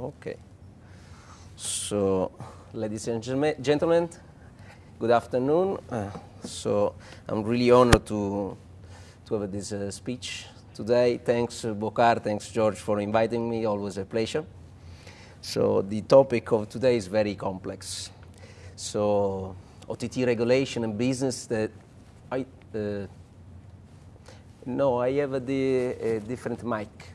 Okay. So, ladies and gentlemen, good afternoon. Uh, so, I'm really honored to, to have this uh, speech today. Thanks, uh, Bocar, thanks, George, for inviting me. Always a pleasure. So, the topic of today is very complex. So, OTT regulation and business that I, uh, no, I have a, a different mic.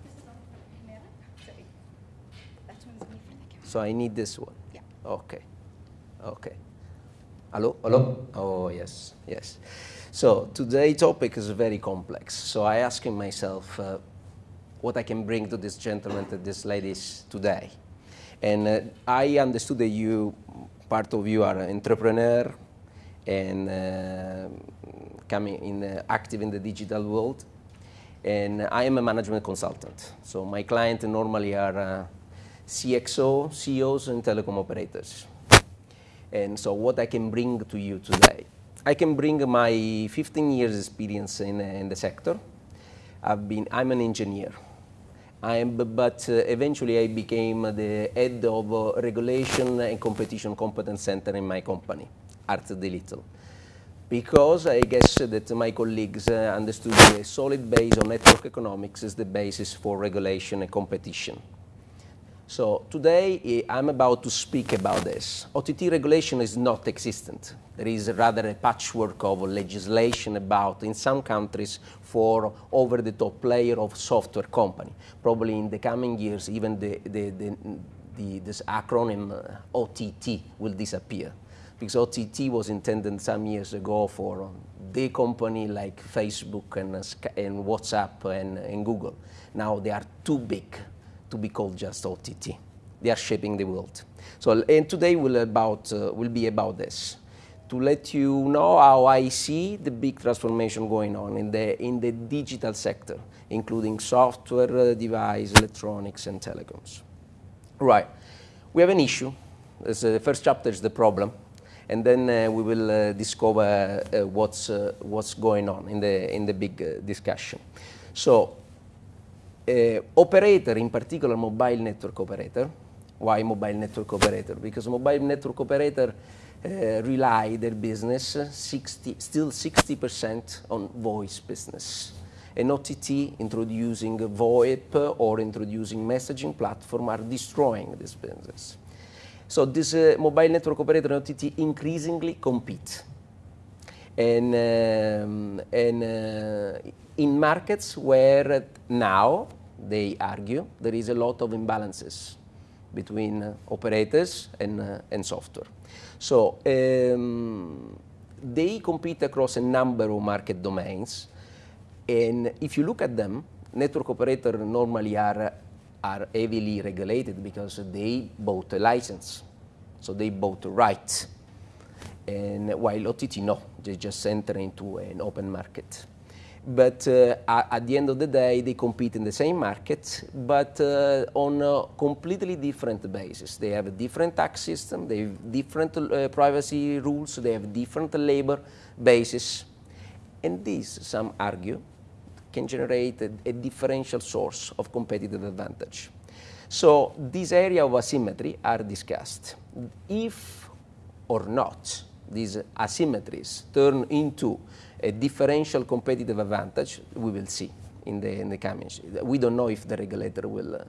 So I need this one. Yeah. Okay. Okay. Hello? Hello? Oh, yes, yes. So today's topic is very complex. So I asking myself uh, what I can bring to this gentleman, to this ladies today. And uh, I understood that you, part of you are an entrepreneur and uh, coming in, uh, active in the digital world. And I am a management consultant. So my clients normally are uh, CXO, CEOs, and telecom operators. And so what I can bring to you today. I can bring my 15 years experience in, in the sector. I've been, I'm an engineer. I am, but uh, eventually I became the head of uh, regulation and competition competence center in my company, Art Little. Because I guess that my colleagues uh, understood a solid base on network economics is the basis for regulation and competition. So today eh, I'm about to speak about this. OTT regulation is not existent. There is rather a patchwork of legislation about, in some countries, for over-the-top player of software company. Probably in the coming years, even the, the, the, the this acronym uh, OTT will disappear. Because OTT was intended some years ago for the company like Facebook and, uh, and WhatsApp and, and Google. Now they are too big to be called just OTT. They are shaping the world. So, and today will, about, uh, will be about this. To let you know how I see the big transformation going on in the, in the digital sector, including software, uh, device, electronics, and telecoms. Right. We have an issue. the first chapter is the problem, and then uh, we will uh, discover uh, what's, uh, what's going on in the, in the big uh, discussion. So uh, operator, in particular mobile network operator. Why mobile network operator? Because mobile network operator uh, rely their business 60, still 60% on voice business. And OTT introducing VoIP or introducing messaging platform are destroying this business. So this uh, mobile network operator and OTT increasingly compete. And, um, and uh, in markets where now, they argue, there is a lot of imbalances between uh, operators and, uh, and software. So um, they compete across a number of market domains. And if you look at them, network operators normally are, are heavily regulated because they bought a license. So they bought a right. And while OTT, no, they just enter into an open market but uh, at the end of the day, they compete in the same market, but uh, on a completely different basis. They have a different tax system, they have different uh, privacy rules, they have different labor basis, and this, some argue, can generate a, a differential source of competitive advantage. So this area of asymmetry are discussed. If or not these asymmetries turn into a differential competitive advantage, we will see in the, in the coming. We don't know if the regulator will, uh,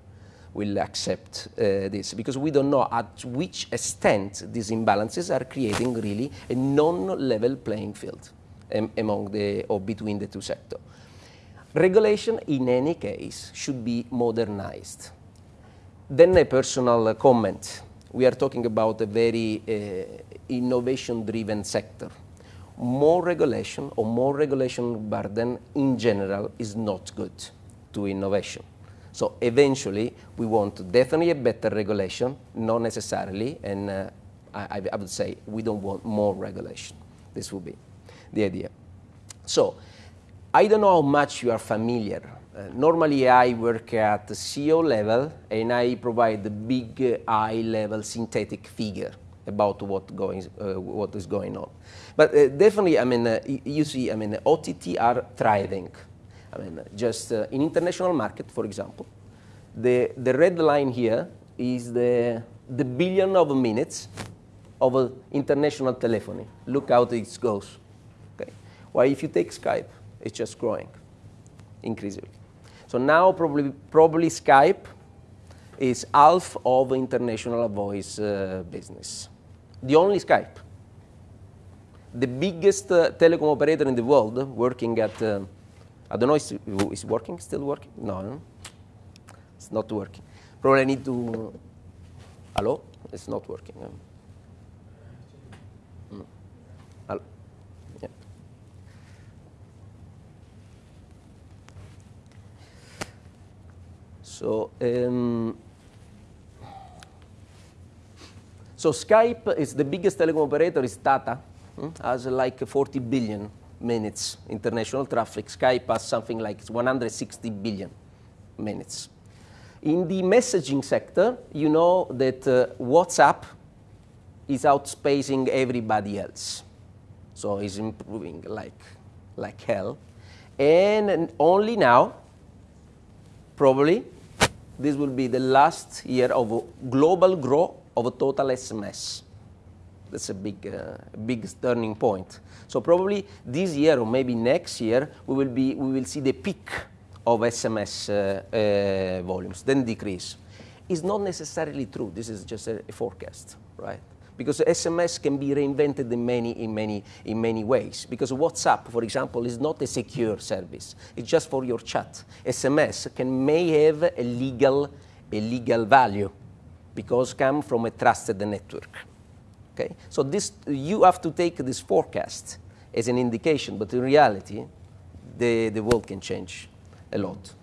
will accept uh, this because we don't know at which extent these imbalances are creating really a non-level playing field um, among the, or between the two sectors. Regulation, in any case, should be modernized. Then a personal comment. We are talking about a very uh, innovation-driven sector more regulation or more regulation burden in general is not good to innovation. So eventually, we want definitely a better regulation, not necessarily, and uh, I, I, would say we don't want more regulation. This would be the idea. So I don't know how much you are familiar. Uh, normally, I work at the CEO level, and I provide the big, uh, high-level synthetic figure about what, going, uh, what is going on. But uh, definitely, I mean, uh, you see, I mean, OTT are thriving. I mean, just uh, in international market, for example, the, the red line here is the, the billion of minutes of international telephony. Look how it goes. Okay? While if you take Skype, it's just growing increasingly. So now probably, probably Skype is half of international voice uh, business. The only Skype. The biggest uh, telecom operator in the world working at, uh, I don't know, is, is working, still working? No, it's not working. Probably I need to, hello? It's not working. Mm. Yeah. So, um, so Skype is the biggest telecom operator is Tata, hmm, has like 40 billion minutes international traffic. Skype has something like 160 billion minutes. In the messaging sector, you know that uh, WhatsApp is outspacing everybody else. So it's improving like, like hell. And only now, probably, this will be the last year of global growth of a total SMS. That's a big, uh, big turning point. So probably this year or maybe next year, we will, be, we will see the peak of SMS uh, uh, volumes, then decrease. It's not necessarily true. This is just a, a forecast, right? because SMS can be reinvented in many, in, many, in many ways. Because WhatsApp, for example, is not a secure service. It's just for your chat. SMS can, may have a legal, a legal value because come from a trusted network. Okay? So this, you have to take this forecast as an indication, but in reality, the, the world can change a lot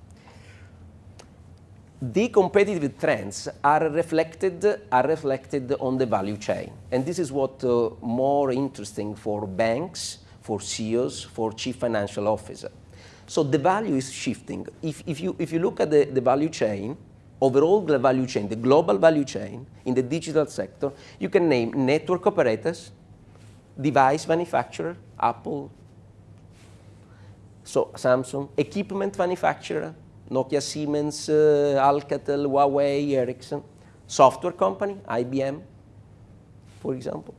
the competitive trends are reflected, are reflected on the value chain. And this is what uh, more interesting for banks, for CEOs, for chief financial officer. So the value is shifting. If, if, you, if you look at the, the value chain, overall the value chain, the global value chain in the digital sector, you can name network operators, device manufacturer, Apple, so Samsung, equipment manufacturer, Nokia, Siemens, uh, Alcatel, Huawei, Ericsson, software company, IBM, for example,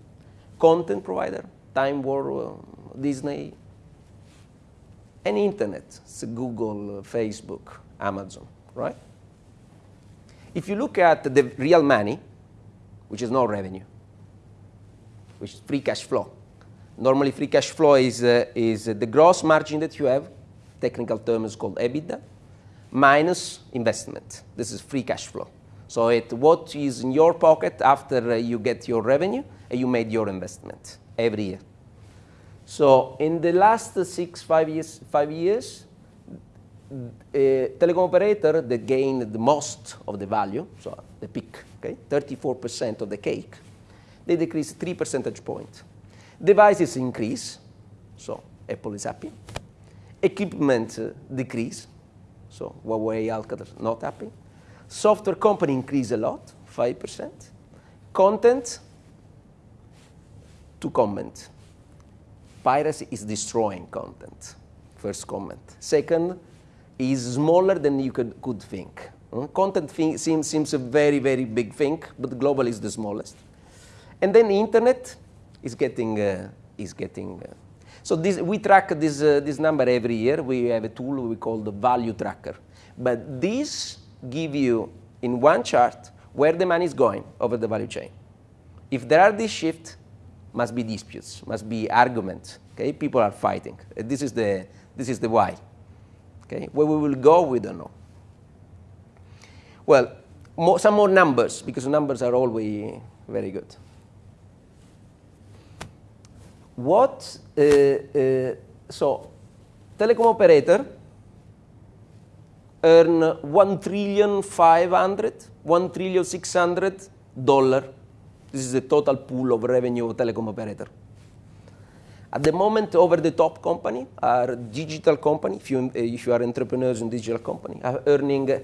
content provider, Time Warner, uh, Disney, and internet, it's Google, uh, Facebook, Amazon, right? If you look at the real money, which is no revenue, which is free cash flow. Normally, free cash flow is, uh, is the gross margin that you have. Technical term is called EBITDA minus investment. This is free cash flow. So it, what is in your pocket after uh, you get your revenue and you made your investment every year. So in the last six, five years, five years, a telecom operator that gained the most of the value, so the peak, okay, 34% of the cake, they decrease 3 percentage points. Devices increase, so Apple is happy. Equipment uh, decrease, so Huawei, Alcatel, not happy. Software company increase a lot, 5%. Content, to comment. Piracy is destroying content, first comment. Second, is smaller than you could, could think. Hmm? Content thing seems, seems a very, very big thing, but global is the smallest. And then internet is getting, uh, is getting uh, so this, we track this, uh, this number every year. We have a tool we call the value tracker. But this give you in one chart where the money is going over the value chain. If there are these shifts, must be disputes, must be arguments. Okay, people are fighting. This is the this is the why. Okay, where we will go, we don't know. Well, more, some more numbers because numbers are always very good what, uh, uh, so telecom operator earn 1 trillion 500, 1 trillion 600 dollar. This is the total pool of revenue of telecom operator. At the moment, over the top company are digital company, if you, if you are entrepreneurs in digital company, are earning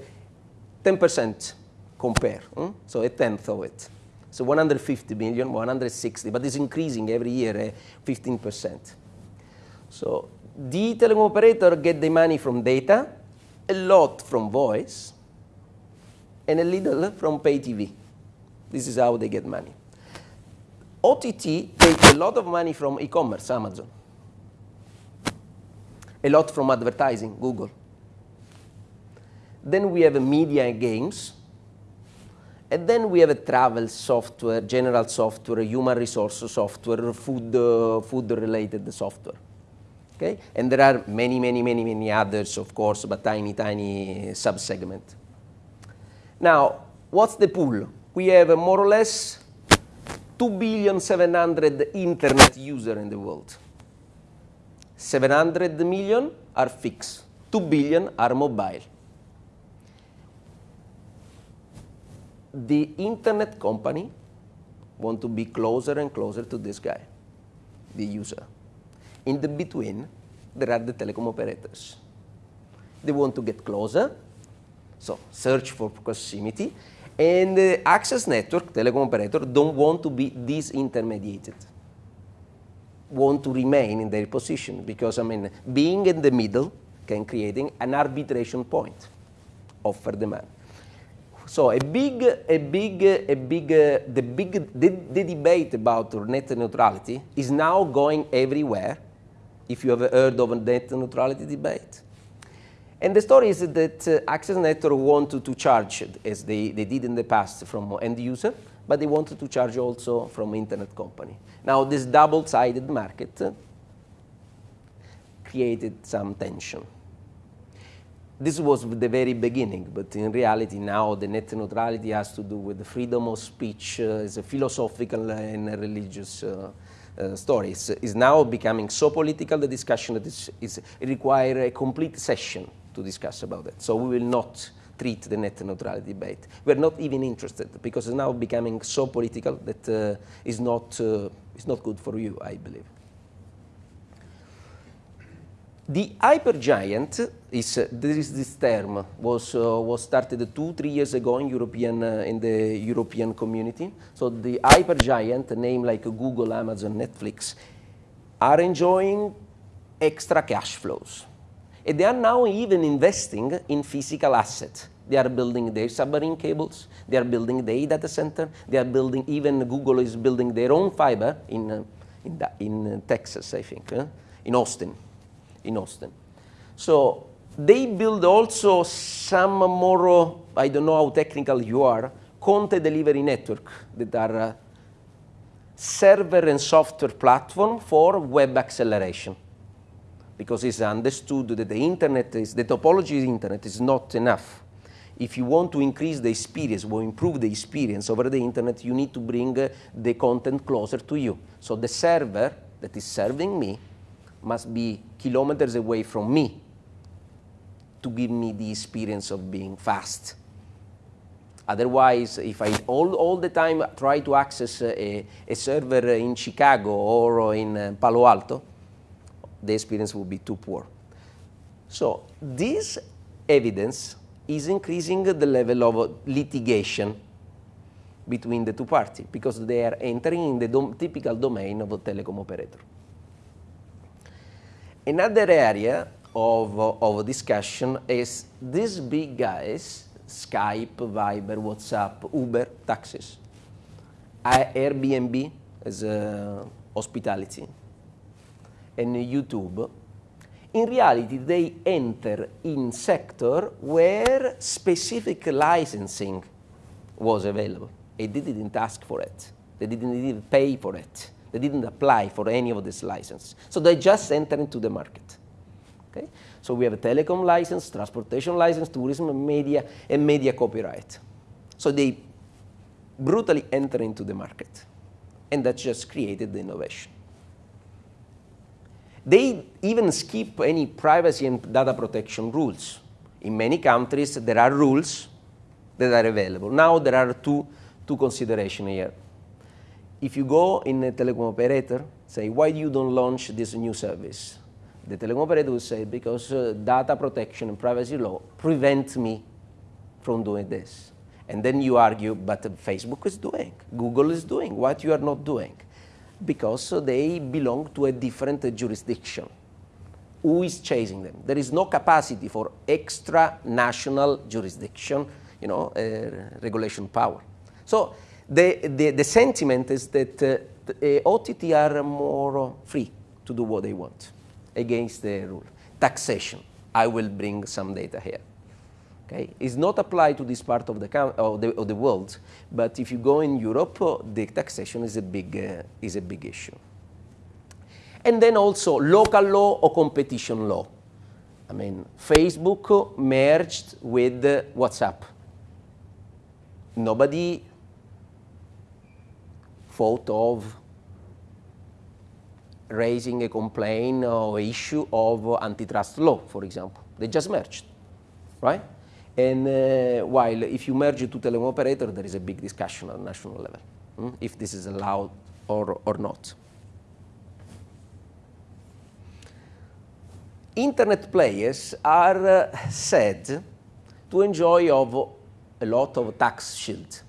10% compare, hmm? so a tenth of it. So 150 million, 160, but it's increasing every year, uh, 15%. So the telecom operator get the money from data, a lot from voice, and a little from pay TV. This is how they get money. OTT takes a lot of money from e-commerce, Amazon. A lot from advertising, Google. Then we have media and games. And then we have a travel software, general software, human resource software, food, uh, food related software. Okay? And there are many, many, many, many others, of course, but tiny, tiny sub-segment. Now, what's the pool? We have more or less 2 billion 700 internet users in the world. 700 million are fixed, 2 billion are mobile. The internet company want to be closer and closer to this guy, the user. In the between, there are the telecom operators. They want to get closer, so search for proximity, and the access network, telecom operator, don't want to be disintermediated. Want to remain in their position because, I mean, being in the middle can creating an arbitration point, offer demand. So a big, a big, a big, uh, the big, the, the debate about net neutrality is now going everywhere. If you have heard of a net neutrality debate, and the story is that uh, access network wanted to charge, as they, they did in the past, from end user, but they wanted to charge also from internet company. Now, this double-sided market uh, created some tension this was the very beginning, but in reality now the net neutrality has to do with the freedom of speech, uh, a philosophical and a religious uh, uh, story. It's, it's, now becoming so political, the discussion that is, is require a complete session to discuss about it. So we will not treat the net neutrality debate. We're not even interested because it's now becoming so political that uh, is not, uh, is not good for you, I believe. The hypergiant is, uh, there is this term, was, uh, was started two, three years ago in, European, uh, in the European community. So the hypergiant, a name like Google, Amazon, Netflix, are enjoying extra cash flows. And they are now even investing in physical assets. They are building their submarine cables, they are building their data center, they are building, even Google is building their own fiber in, uh, in, in Texas, I think, uh, in Austin in Austin. So they build also some more, I don't know how technical you are, content delivery network that are server and software platform for web acceleration. Because it's understood that the internet is, the topology of the internet is not enough. If you want to increase the experience or improve the experience over the internet, you need to bring the content closer to you. So the server that is serving me must be kilometers away from me to give me the experience of being fast. Otherwise, if I all, all the time try to access a, a server in Chicago or in uh, Palo Alto, the experience will be too poor. So this evidence is increasing the level of litigation between the two parties because they are entering in the dom typical domain of a telecom operator. Another area of, of discussion is these big guys, Skype, Viber, WhatsApp, Uber, taxis, Airbnb as hospitality, and YouTube. In reality, they enter in sector where specific licensing was available. They didn't ask for it. They didn't even pay for it. They didn't apply for any of this license. So they just enter into the market. Okay? So we have a telecom license, transportation license, tourism, media, and media copyright. So they brutally enter into the market. And that just created the innovation. They even skip any privacy and data protection rules. In many countries, there are rules that are available. Now there are two, two considerations here if you go in a telecom operator, say, why you don't launch this new service? The telecom operator will say, because uh, data protection and privacy law prevent me from doing this. And then you argue, but Facebook is doing, Google is doing, what you are not doing? Because they belong to a different jurisdiction. Who is chasing them? There is no capacity for extra national jurisdiction you know, uh, regulation power. So the, the, the sentiment is that uh, the, uh, OTT are more free to do what they want against the rule. Taxation, I will bring some data here. Okay, is not applied to this part of the, of the, of the world, but if you go in Europe, uh, the taxation is a big uh, is a big issue. And then also local law or competition law. I mean, Facebook merged with WhatsApp. Nobody thought of raising a complaint or issue of antitrust law, for example. They just merged, right? And uh, while if you merge two telecom operators, there is a big discussion on national level, hmm, if this is allowed or, or not. Internet players are uh, said to enjoy of a lot of tax shield.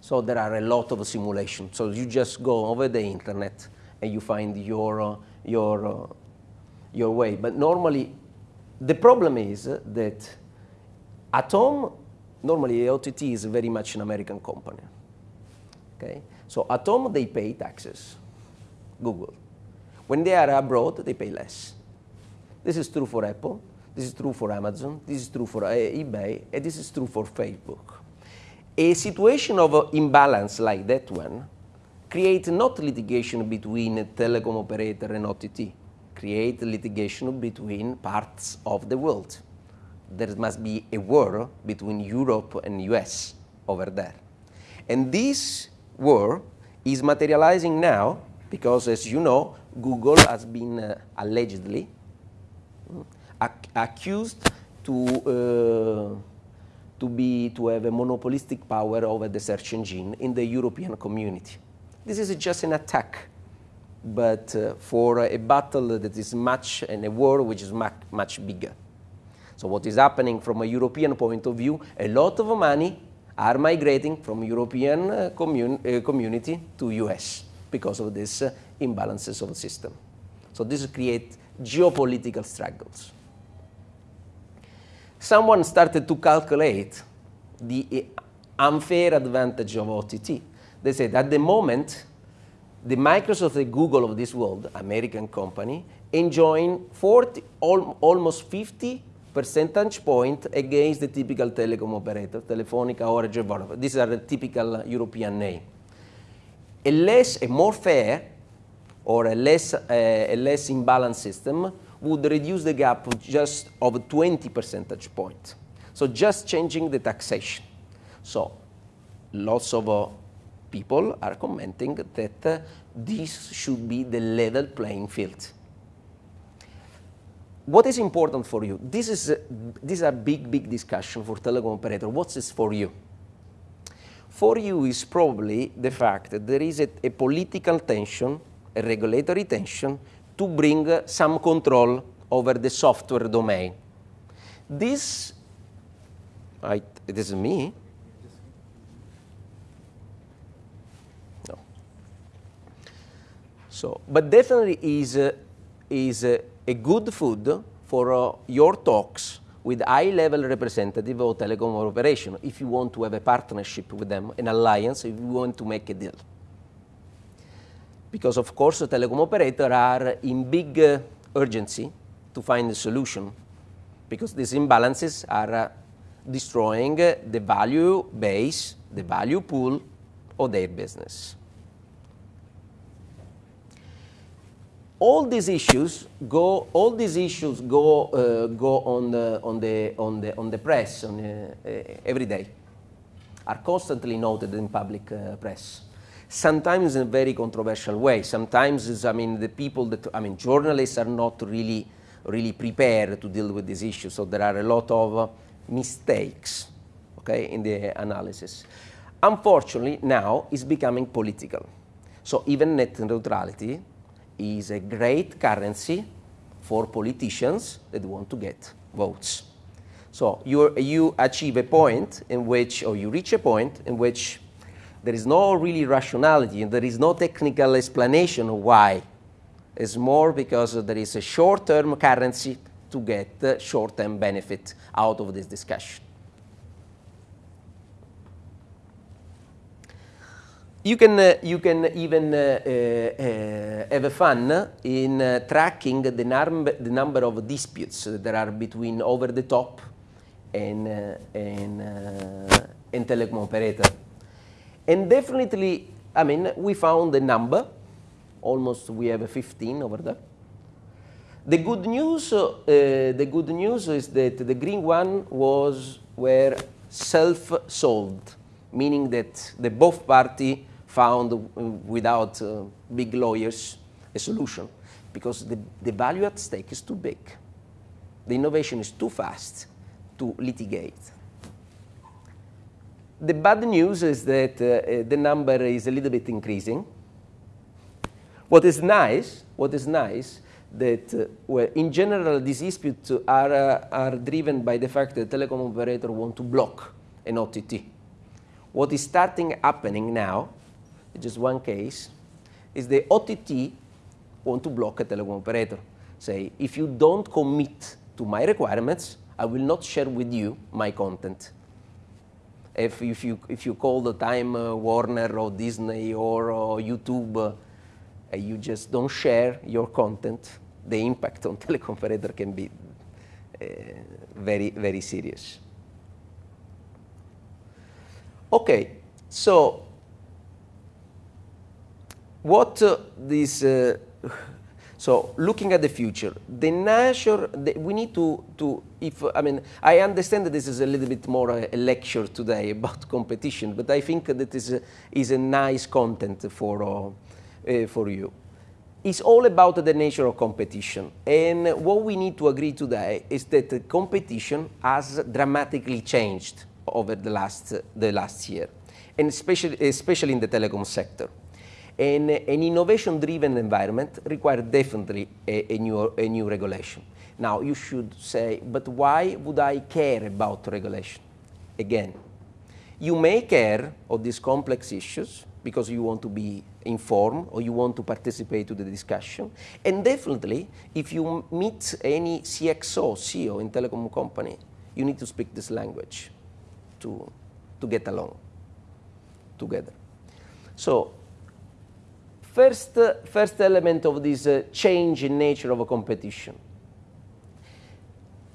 So there are a lot of simulations. So you just go over the internet and you find your, uh, your, uh, your way. But normally, the problem is that at home, normally OTT is very much an American company. Okay? So at home, they pay taxes, Google. When they are abroad, they pay less. This is true for Apple, this is true for Amazon, this is true for uh, eBay, and this is true for Facebook. A situation of imbalance like that one creates not litigation between a telecom operator and OTT, create litigation between parts of the world. There must be a war between Europe and US over there. And this war is materializing now because, as you know, Google has been uh, allegedly mm, ac accused to, uh, to, be, to have a monopolistic power over the search engine in the European community. This is just an attack, but uh, for a battle that is much, and a war which is much, much bigger. So what is happening from a European point of view, a lot of money are migrating from European uh, commun uh, community to US because of this uh, imbalances of the system. So this creates geopolitical struggles. Someone started to calculate the uh, unfair advantage of OTT they said at the moment, the Microsoft, the Google of this world, American company, enjoying 40, al almost 50 percentage point against the typical telecom operator, Telefonica, Orange, Vodafone. These are the typical European name. A less, a more fair, or a less, uh, a less imbalanced system would reduce the gap just of 20 percentage point. So just changing the taxation. So lots of uh, people are commenting that uh, this should be the level playing field. What is important for you? This is, a, this is a big, big discussion for telecom operator. What's this for you? For you is probably the fact that there is a, a political tension, a regulatory tension, to bring uh, some control over the software domain. This, I, it is me, No. So, but definitely is, uh, is uh, a good food for uh, your talks with high-level representative of telecom operation if you want to have a partnership with them, an alliance, if you want to make a deal. Because of course, telecom operators are in big uh, urgency to find a solution because these imbalances are uh, destroying the value base, the value pool of their business. All these issues go all these issues go uh, go on the on the on the on the press on, uh, uh, every day are constantly noted in public uh, press. Sometimes in a very controversial way. Sometimes i mean the people that i mean journalists are not really really prepared to deal with these issues so there are a lot of uh, mistakes okay in the analysis. Unfortunately now it's becoming political. So even net neutrality is a great currency for politicians that want to get votes. So you you achieve a point in which, or you reach a point in which there is no really rationality and there is no technical explanation of why. It's more because there is a short-term currency to get short-term benefit out of this discussion. You can, uh, you can even uh, uh, have fun in uh, tracking the, number, the number of disputes that are between over-the-top and, uh, and, uh, and telecom operator. And definitely, I mean, we found a number, almost we have 15 over there. The good news, the good news is that the green one was were self-solved, meaning that the both party found without uh, big lawyers a solution because the, the value at stake is too big. The innovation is too fast to litigate. The bad news is that uh, the number is a little bit increasing. What is nice, what is nice, that uh, well, in general these disputes are, uh, are driven by the fact that the telecom operator want to block an OTT. What is starting happening now just one case, is the OTT want to block a telecom operator. Say, if you don't commit to my requirements, I will not share with you my content. If, if, you, if you call the Time uh, Warner or Disney or, YouTube, uh, you just don't share your content, the impact on telecom operator can be uh, very, very serious. Okay, so what uh, this, uh, so looking at the future, the nature, the, we need to, to, if, I mean, I understand that this is a little bit more a, lecture today about competition, but I think that is a, is a nice content for, uh, uh, for you. It's all about the nature of competition. And what we need to agree today is that competition has dramatically changed over the last, the last year, and especially, especially in the telecom sector. And an innovation-driven environment requires definitely a, a, new, a new regulation. Now, you should say, but why would I care about regulation? Again, you may care of these complex issues because you want to be informed or you want to participate to the discussion. And definitely, if you meet any CXO, CEO in telecom company, you need to speak this language to, to get along together. So First, uh, first element of this uh, change in nature of a competition.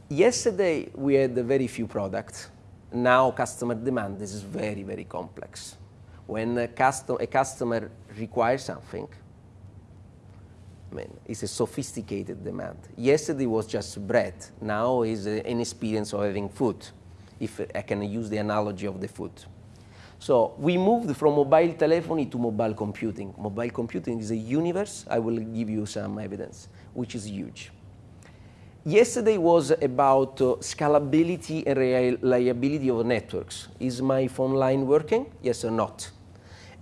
Yesterday, we had very few products. Now, customer demand is very, very complex. When a, custom, a customer requires something, I mean, it's a sophisticated demand. Yesterday was just bread. Now is an experience of having food, if I can use the analogy of the food. So we moved from mobile telephony to mobile computing. Mobile computing is a universe, I will give you some evidence, which is huge. Yesterday was about uh, scalability and reliability of networks. Is my phone line working? Yes or not?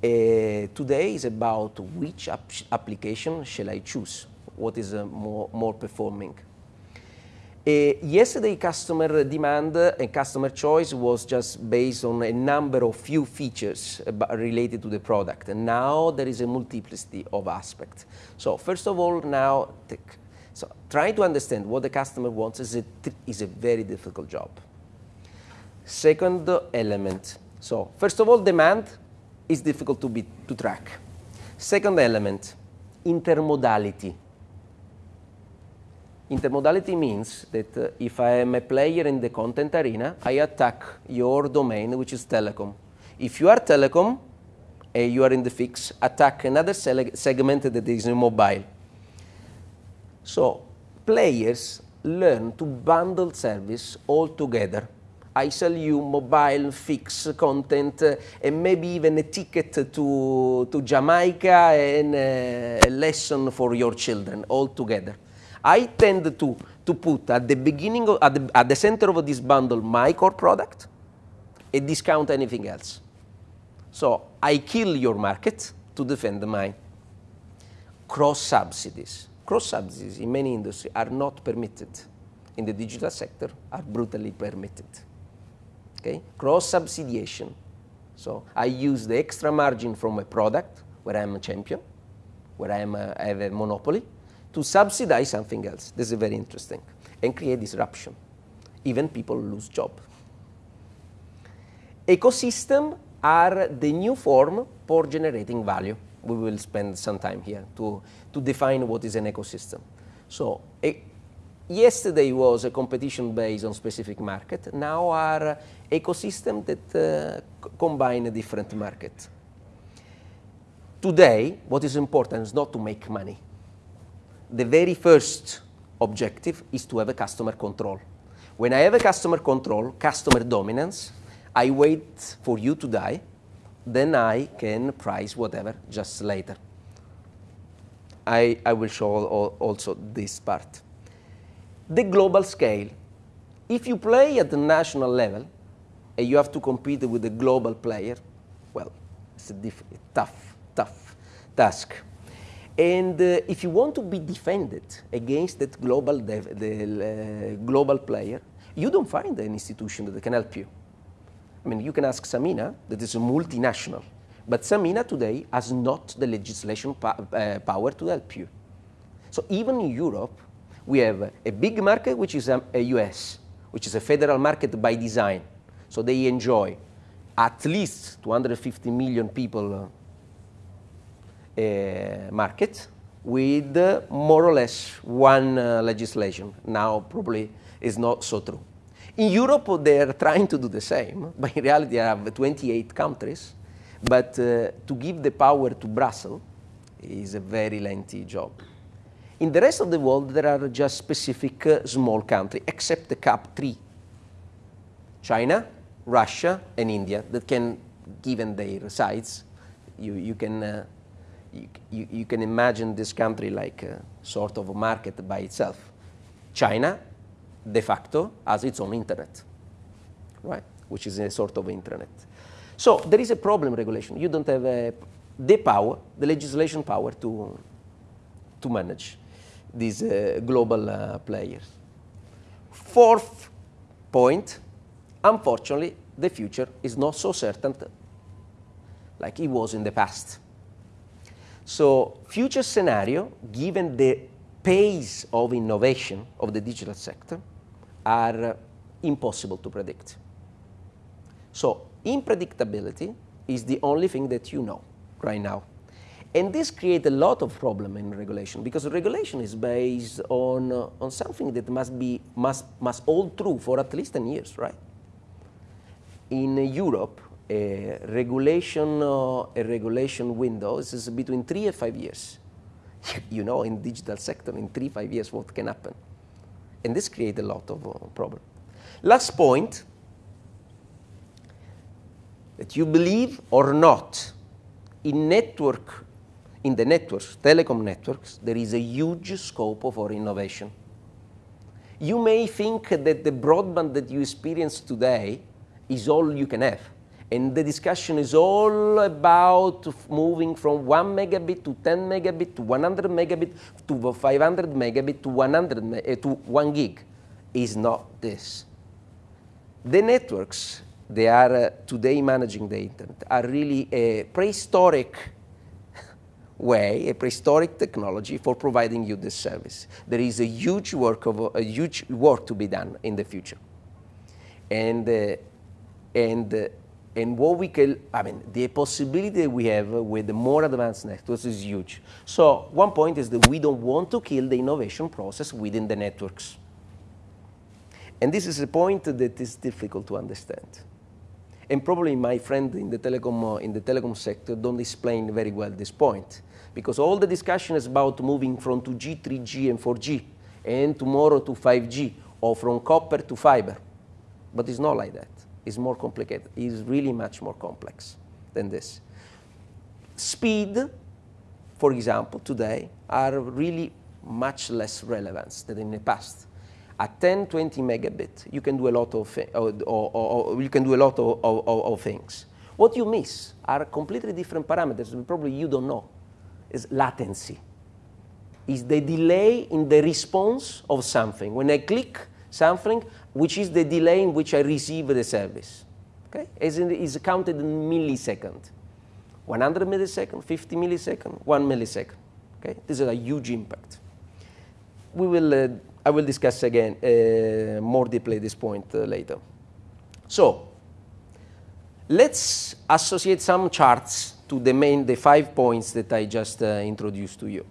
Uh, today is about which application shall I choose? What is uh, more, more performing? Uh, yesterday, customer demand and customer choice was just based on a number of few features related to the product. And now there is a multiplicity of aspects. So first of all, now, so trying to understand what the customer wants is a, is a very difficult job. Second element. So first of all, demand is difficult to, be, to track. Second element, intermodality. Intermodality means that uh, if I am a player in the content arena, I attack your domain, which is telecom. If you are telecom, and you are in the fix, attack another segment that is mobile. So players learn to bundle service all together. I sell you mobile fix content uh, and maybe even a ticket to, to Jamaica and uh, a lesson for your children all together. I tend to, to put at the beginning, of, at, the, at the center of this bundle, my core product and discount anything else. So I kill your market to defend mine. Cross subsidies. Cross subsidies in many industries are not permitted. In the digital sector, are brutally permitted. Okay? Cross subsidiation. So I use the extra margin from a product where I'm a champion, where I'm a, I have a monopoly, to subsidize something else. This is very interesting and create disruption. Even people lose job. Ecosystem are the new form for generating value. We will spend some time here to, to define what is an ecosystem. So a, yesterday was a competition based on specific market. Now are ecosystem that uh, combine a different market. Today, what is important is not to make money. The very first objective is to have a customer control. When I have a customer control, customer dominance, I wait for you to die, then I can price whatever just later. I, I will show also this part. The global scale. If you play at the national level, and you have to compete with a global player, well, it's a tough, tough task. And uh, if you want to be defended against that global, the, uh, global player, you don't find an institution that can help you. I mean, you can ask SAMENA, that is a multinational, but SAMENA today has not the legislation uh, power to help you. So even in Europe, we have a big market, which is um, a US, which is a federal market by design. So they enjoy at least 250 million people uh, market with uh, more or less one uh, legislation. Now probably is not so true. In Europe, they're trying to do the same, but in reality, they have 28 countries. But uh, to give the power to Brussels is a very lengthy job. In the rest of the world, there are just specific uh, small countries, except the CAP 3. China, Russia, and India, that can, given their size, you, you can uh, you, you, can imagine this country like a sort of a market by itself. China de facto has its own internet, right? Which is a sort of internet. So there is a problem regulation. You don't have a, the power, the legislation power to, to manage these uh, global uh, players. Fourth point, unfortunately, the future is not so certain like it was in the past. So future scenario, given the pace of innovation of the digital sector, are impossible to predict. So unpredictability is the only thing that you know right now. And this creates a lot of problem in regulation because regulation is based on, uh, on something that must, be, must, must hold true for at least 10 years, right? In uh, Europe, a regulation, uh, a regulation window is between three and five years. you know, in digital sector, in three, five years, what can happen? And this creates a lot of uh, problem. Last point, that you believe or not, in network, in the networks, telecom networks, there is a huge scope for innovation. You may think that the broadband that you experience today is all you can have. And the discussion is all about moving from 1 megabit to 10 megabit to 100 megabit to 500 megabit to 100 uh, to 1 gig. Is not this. The networks they are uh, today managing the internet are really a prehistoric way, a prehistoric technology for providing you this service. There is a huge work of a huge work to be done in the future, and uh, and uh, and what we can, I mean, the possibility we have with the more advanced networks is huge. So one point is that we don't want to kill the innovation process within the networks. And this is a point that is difficult to understand. And probably my friend in the telecom, uh, in the telecom sector don't explain very well this point. Because all the discussion is about moving from 2G, 3G, and 4G, and tomorrow to 5G, or from copper to fiber. But it's not like that is more complicated, is really much more complex than this. Speed, for example, today are really much less relevant than in the past. At 10, 20 megabit, you can do a lot of, or, or, or you can do a lot of, of, of things. What you miss are completely different parameters probably you don't know. Is latency. Is the delay in the response of something. When I click something, which is the delay in which I receive the service. Okay? As in, is counted in millisecond. 100 millisecond, 50 millisecond, 1 millisecond. Okay? This is a huge impact. We will, uh, I will discuss again uh, more deeply this point uh, later. So, let's associate some charts to the main, the five points that I just uh, introduced to you.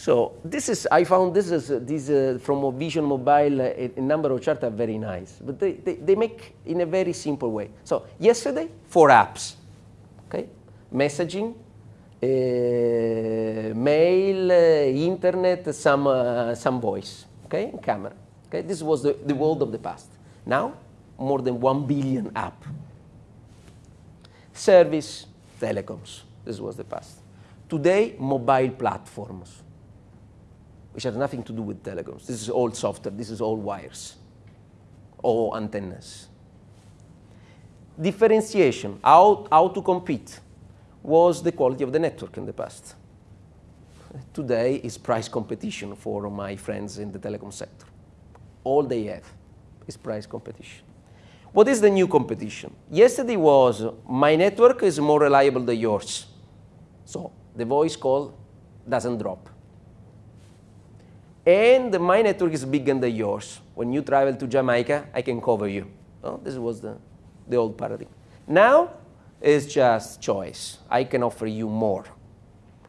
So this is, I found this is, uh, this uh, from Vision Mobile, uh, a, a, number of charts are very nice, but they, they, they make in a very simple way. So yesterday, four apps, okay? Messaging, uh, mail, uh, internet, some, uh, some voice, okay, camera. Okay, this was the, the world of the past. Now, more than 1 billion app. Service, telecoms, this was the past. Today, mobile platforms, which has nothing to do with telecoms. This is all software, this is all wires, or antennas. Differentiation, how, how to compete, was the quality of the network in the past. Today is price competition for my friends in the telecom sector. All they have is price competition. What is the new competition? Yesterday was my network is more reliable than yours. So the voice call doesn't drop. And my network is bigger than yours. When you travel to Jamaica, I can cover you. Oh, this was the, the old paradigm. Now, it's just choice. I can offer you more.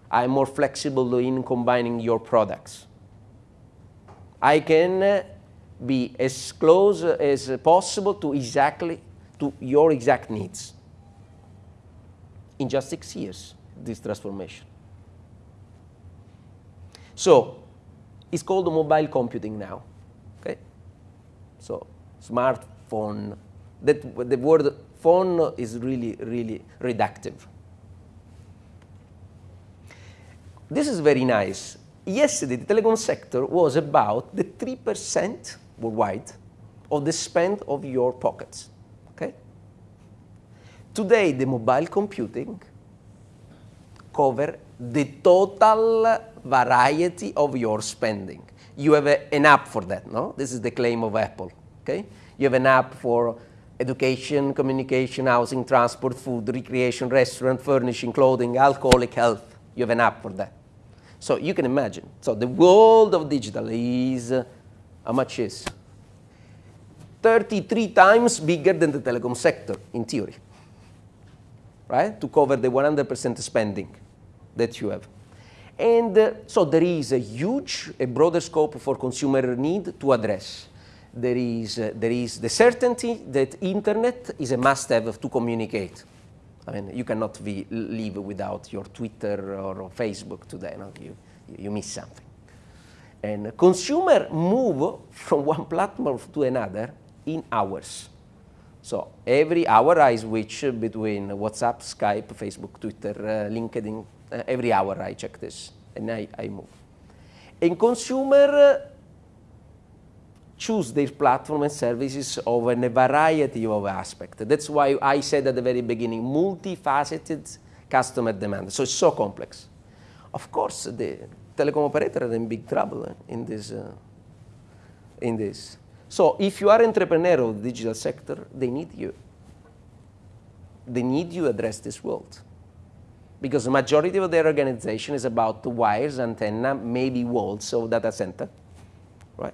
I'm more flexible in combining your products. I can uh, be as close as possible to exactly to your exact needs. In just six years, this transformation. So it's called mobile computing now. Okay? So smartphone, that the word phone is really, really reductive. This is very nice. Yesterday, the telecom sector was about the 3% worldwide of the spend of your pockets. Okay? Today, the mobile computing cover the total variety of your spending. You have a, an app for that, no? This is the claim of Apple, okay? You have an app for education, communication, housing, transport, food, recreation, restaurant, furnishing, clothing, alcoholic health. You have an app for that. So you can imagine. So the world of digital is, uh, how much is? 33 times bigger than the telecom sector, in theory, right? To cover the 100% spending that you have. And uh, so there is a huge, a broader scope for consumer need to address. There is, uh, there is the certainty that internet is a must-have to communicate. I mean, you cannot be, live without your Twitter or, Facebook today. No? You, you miss something. And consumer move from one platform to another in hours. So every hour I switch between WhatsApp, Skype, Facebook, Twitter, uh, LinkedIn, uh, every hour I check this and I, I move. And consumer uh, choose their platform and services over a variety of aspects. That's why I said at the very beginning, multifaceted customer demand. So it's so complex. Of course, the telecom operator are in big trouble in this. Uh, in this. So if you are entrepreneur of the digital sector, they need you. They need you address this world because the majority of their organization is about the wires, antenna, maybe walls of data center, right?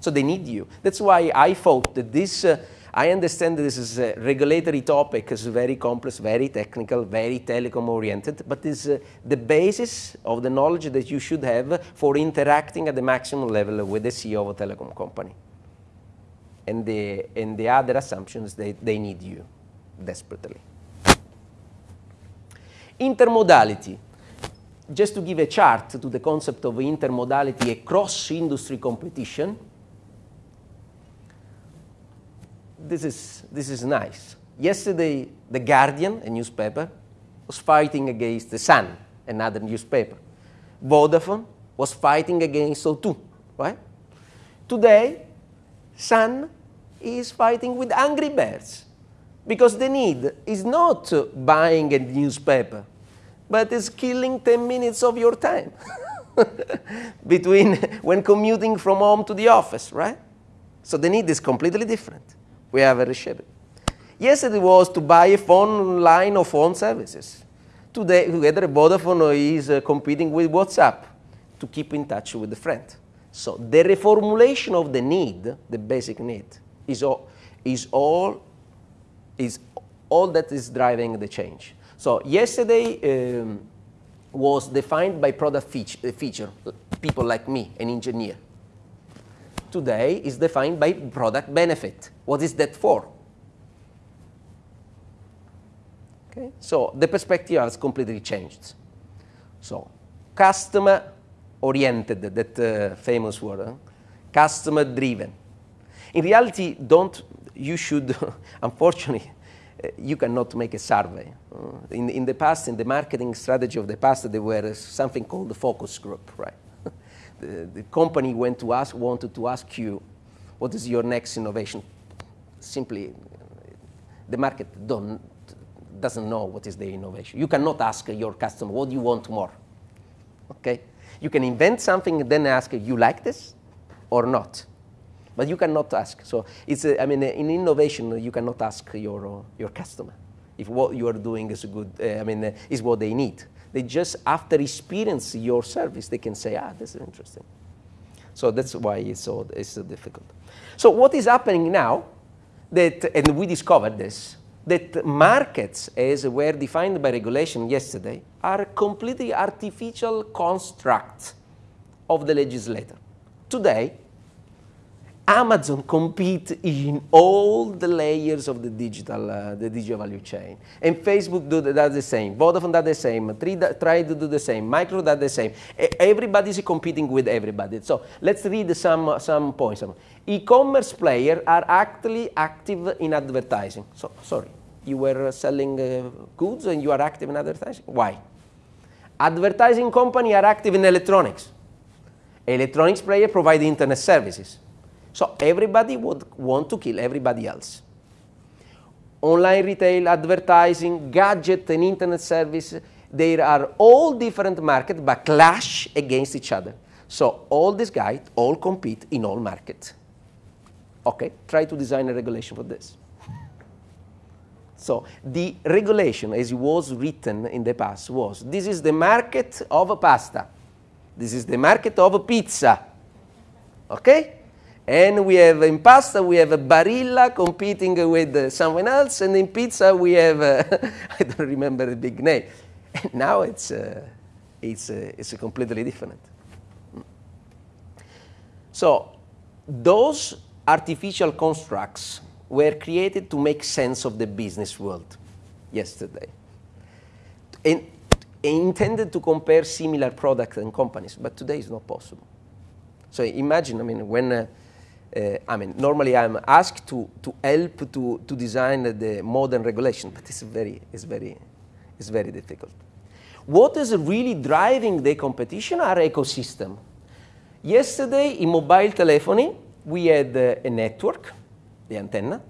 So they need you. That's why I thought that this, uh, I understand that this is a regulatory topic, it's very complex, very technical, very telecom oriented, but it's uh, the basis of the knowledge that you should have for interacting at the maximum level with the CEO of a telecom company. And the, and the other assumptions, they, they need you desperately. Intermodality. Just to give a chart to the concept of intermodality across industry competition, this is, this is nice. Yesterday, The Guardian, a newspaper, was fighting against The Sun, another newspaper. Vodafone was fighting against O2, right? Today, Sun is fighting with Angry Birds, because the need is not buying a newspaper, but it's killing 10 minutes of your time between when commuting from home to the office, right? So the need is completely different. We have a reshaped. Yesterday was to buy a phone line or phone services. Today, together, Vodafone is uh, competing with WhatsApp to keep in touch with the friend. So the reformulation of the need, the basic need, is all, is all is all that is driving the change. So yesterday um, was defined by product feature, uh, feature, people like me, an engineer. Today is defined by product benefit. What is that for? Okay, so the perspective has completely changed. So customer oriented, that uh, famous word, huh? customer driven. In reality, don't, you should, unfortunately, you cannot make a survey. Uh, in, in the past, in the marketing strategy of the past, there were something called the focus group, right? the, the company went to ask, wanted to ask you, what is your next innovation? Simply, the market don't, doesn't know what is the innovation. You cannot ask your customer, what do you want more? Okay? You can invent something and then ask, you like this or not? But you cannot ask. So it's, a, I mean, in innovation, you cannot ask your, your customer if what you are doing is good, uh, I mean, uh, is what they need. They just, after experience your service, they can say, ah, this is interesting. So that's why it's so, it's so difficult. So what is happening now, that, and we discovered this, that markets, as were defined by regulation yesterday, are completely artificial constructs of the legislator. Today, Amazon compete in all the layers of the digital, uh, the digital value chain. And Facebook do the, does the same. Vodafone does the same. Try to do the same. Micro does the same. Everybody is competing with everybody. So let's read some, some points. E-commerce players are actually active in advertising. So, sorry, you were selling uh, goods and you are active in advertising. Why? Advertising company are active in electronics. Electronics player provide internet services. So everybody would want to kill everybody else. Online retail, advertising, gadget and internet service, they are all different markets but clash against each other. So all these guys all compete in all markets. Okay, try to design a regulation for this. So the regulation, as it was written in the past, was this is the market of pasta. This is the market of pizza. Okay? And we have in pasta, we have a Barilla competing with someone else, and in pizza, we have, uh, I don't remember the big name. And now it's, uh, it's, uh, it's completely different. So those artificial constructs were created to make sense of the business world yesterday. And intended to compare similar products and companies, but today is not possible. So imagine, I mean, when uh, uh, I mean, normally I'm asked to, to help to, to design the modern regulation, but it's very, it's, very, it's very difficult. What is really driving the competition are ecosystem. Yesterday in mobile telephony, we had uh, a network, the antenna,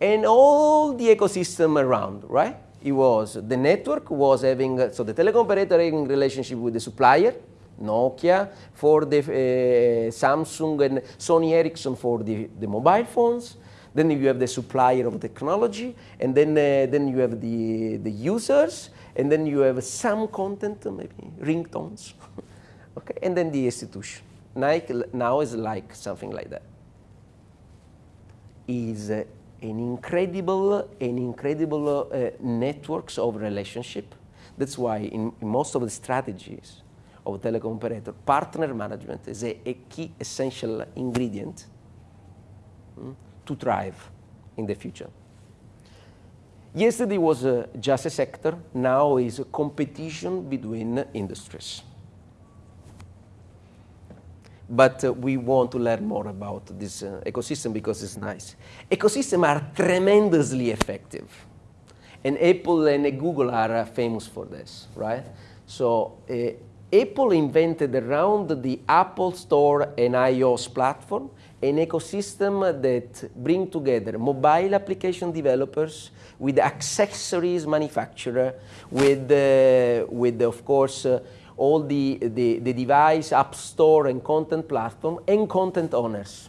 and all the ecosystem around, right? It was, the network was having, so the telecom operator having relationship with the supplier, Nokia, for the uh, Samsung and Sony Ericsson for the, the mobile phones. Then you have the supplier of technology, and then, uh, then you have the, the users, and then you have some content, maybe ringtones, okay, and then the institution. Nike now is like something like that. Is uh, an incredible, an incredible uh, networks of relationship. That's why in, in most of the strategies, of telecom operator, partner management is a, a key essential ingredient mm, to thrive in the future. Yesterday was uh, just a sector, now is a competition between industries. But uh, we want to learn more about this uh, ecosystem because it's nice. Ecosystems are tremendously effective. And Apple and Google are uh, famous for this, right? So uh, Apple invented around the Apple Store and iOS platform an ecosystem that bring together mobile application developers with accessories manufacturer, with, uh, with of course, uh, all the, the, the device, app store, and content platform, and content owners.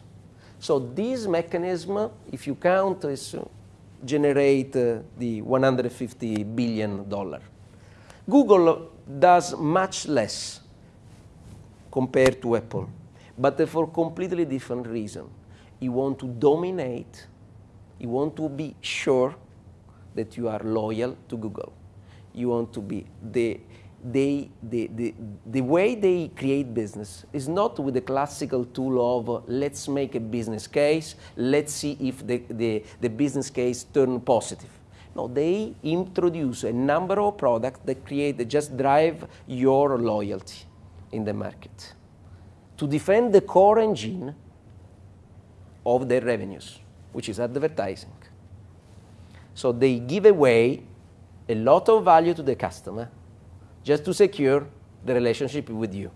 So this mechanism, if you count, is uh, generate uh, the 150 billion dollar. Google does much less compared to Apple, but for completely different reason. You want to dominate, you want to be sure that you are loyal to Google. You want to be the they, the, the, the way they create business is not with the classical tool of uh, let's make a business case, let's see if the, the, the business case turn positive. No, they introduce a number of products that create, that just drive your loyalty in the market to defend the core engine of their revenues, which is advertising. So they give away a lot of value to the customer just to secure the relationship with you.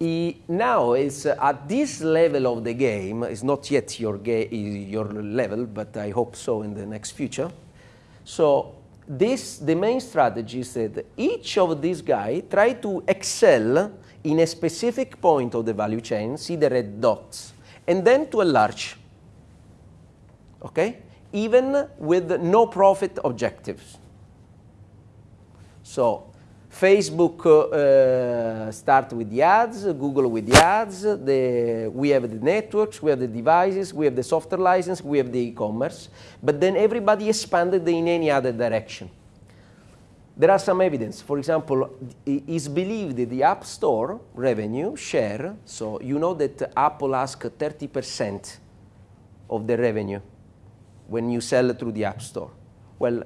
He now is uh, at this level of the game, it's not yet your, your level, but I hope so in the next future. So this, the main strategy is that each of these guys try to excel in a specific point of the value chain, see the red dots, and then to enlarge. Okay? even with no profit objectives. So Facebook uh, start with the ads, Google with the ads, the, we have the networks, we have the devices, we have the software license, we have the e-commerce, but then everybody expanded in any other direction. There are some evidence. For example, it's believed that the App Store revenue share, so you know that Apple asks 30% of the revenue when you sell through the App Store? Well,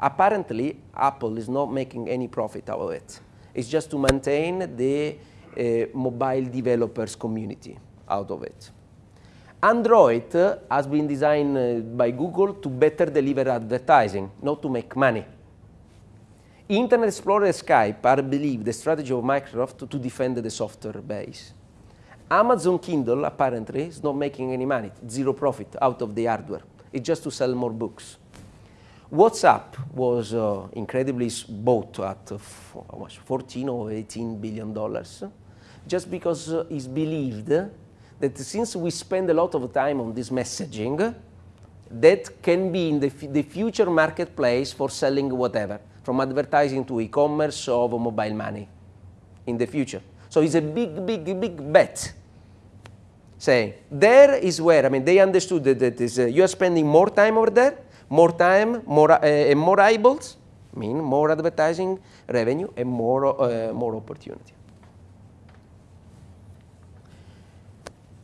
apparently, Apple is not making any profit out of it. It's just to maintain the uh, mobile developers community out of it. Android uh, has been designed uh, by Google to better deliver advertising, not to make money. Internet Explorer and Skype are believed the strategy of Microsoft to defend the software base. Amazon Kindle apparently is not making any money, zero profit out of the hardware. It's just to sell more books. WhatsApp was uh, incredibly bought at uh, 14 or 18 billion dollars, just because uh, it's believed that since we spend a lot of time on this messaging, that can be in the, the future marketplace for selling whatever, from advertising to e-commerce or mobile money in the future. So it's a big, big, big bet say, there is where, I mean, they understood that, that is, uh, you are spending more time over there, more time, more, uh, more eyeballs, mean more advertising revenue and more, uh, more opportunity.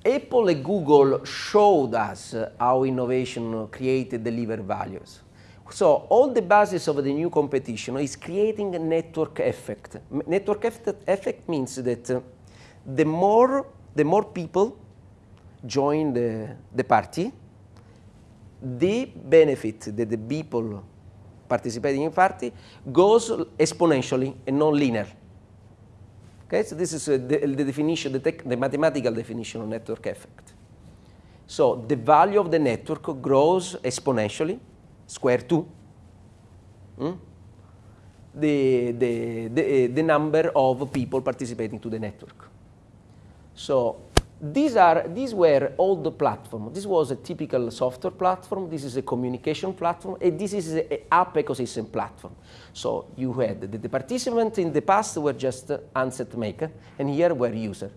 Apple and Google showed us how innovation created deliver values. So all the basis of the new competition is creating a network effect. Network effect means that uh, the more the more people join the, the party, the benefit that the people participating in party goes exponentially and non linear. Okay, so this is uh, the, the, definition, the, the, mathematical definition of network effect. So the value of the network grows exponentially, square 2, mm? the, the, the, uh, the number of people participating to the network. So these, are, these were all the platform. This was a typical software platform. This is a communication platform. And this is an app ecosystem platform. So you had the, the participants in the past were just handset maker, and here were user.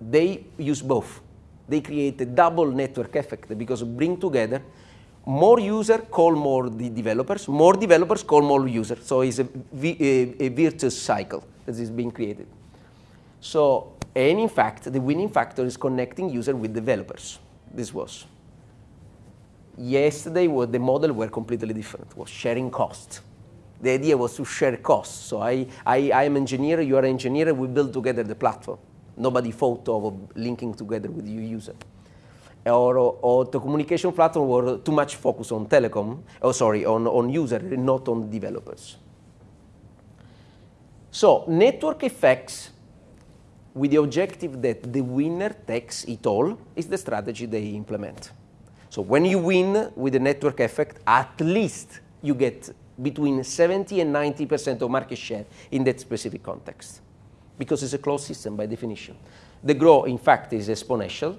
They use both. They create a double network effect because bring together more user call more the developers, more developers call more users. So it's a, a, a virtuous cycle that is being created. So and in fact, the winning factor is connecting user with developers. This was. Yesterday, the model were completely different, was sharing cost. The idea was to share costs. So I, I, I am engineer, you are engineer, we build together the platform. Nobody thought of linking together with your user. Or, or the communication platform were too much focused on telecom, oh sorry, on, on user, not on developers. So network effects with the objective that the winner takes it all is the strategy they implement. So when you win with the network effect, at least you get between 70 and 90% of market share in that specific context because it's a closed system by definition. The growth, in fact, is exponential,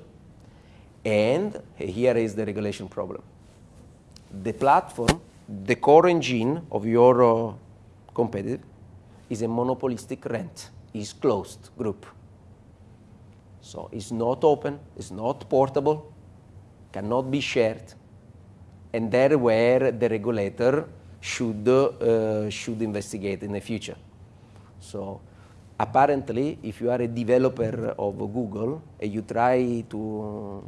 and here is the regulation problem. The platform, the core engine of your uh, competitor, is a monopolistic rent, is closed group. So it's not open, it's not portable, cannot be shared, and there where the regulator should, uh, should investigate in the future. So apparently, if you are a developer of Google and you try to,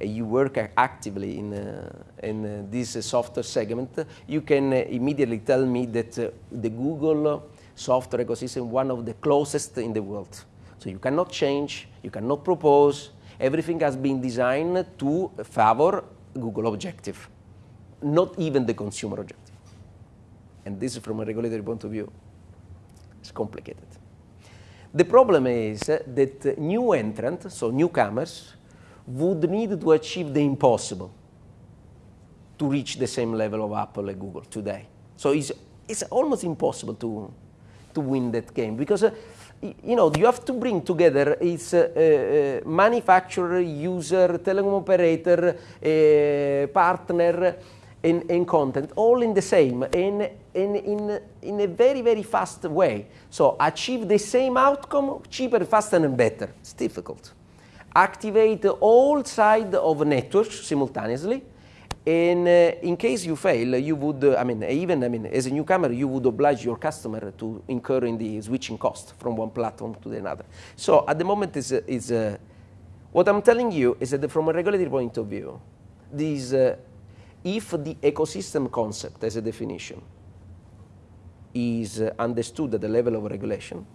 uh, you work actively in, uh, in uh, this software segment, you can immediately tell me that the Google software ecosystem is one of the closest in the world. So you cannot change, you cannot propose, everything has been designed to favor Google objective, not even the consumer objective. And this from a regulatory point of view, it's complicated. The problem is that new entrants, so newcomers, would need to achieve the impossible to reach the same level of Apple and Google today. So it's, it's almost impossible to, to win that game because uh, you know, you have to bring together its uh, uh, manufacturer, user, telecom operator, uh, partner, and, and, content, all in the same, in, in, in, in a very, very fast way. So achieve the same outcome cheaper, faster, and better. It's difficult. Activate all sides of networks simultaneously and uh, in case you fail, you would, uh, I mean, even, I mean, as a newcomer, you would oblige your customer to incur in the switching cost from one platform to the another. So at the moment, is, uh, is uh, what I'm telling you is that from a regulatory point of view, this, uh, if the ecosystem concept as a definition is uh, understood at the level of regulation,